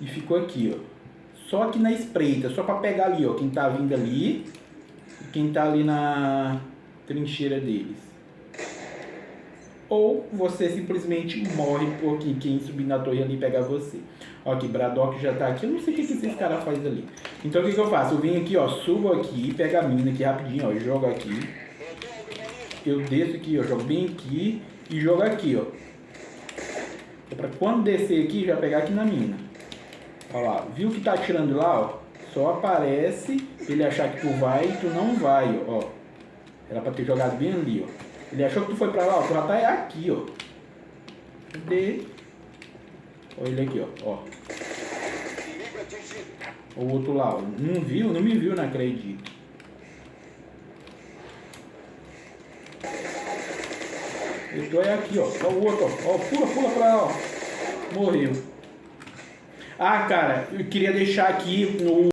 E ficou aqui, ó. Só aqui na espreita, só pra pegar ali, ó. Quem tá vindo ali e quem tá ali na trincheira deles. Ou você simplesmente morre porque quem subir na torre ali pegar você. Ó, aqui, Braddock já tá aqui. Eu não sei o que, que esses caras fazem ali. Então o que, que eu faço? Eu venho aqui, ó, subo aqui, pego a mina aqui rapidinho, ó, jogo aqui. Eu desço aqui, ó, jogo bem aqui e jogo aqui, ó. É pra quando descer aqui, já pegar aqui na mina. Ó lá, viu que tá atirando lá, ó? Só aparece ele achar que tu vai e tu não vai, ó. Era pra ter jogado bem ali, ó. Ele achou que tu foi pra lá, ó. Tu já tá aqui, ó. Cadê? Olha ele aqui, ó. ó. O outro lá, ó. Não viu? Não me viu, não acredito. Eu tô é aqui, ó. Ó o outro, ó. ó. Pula, pula pra lá, ó. Morreu. Ah, cara, eu queria deixar aqui no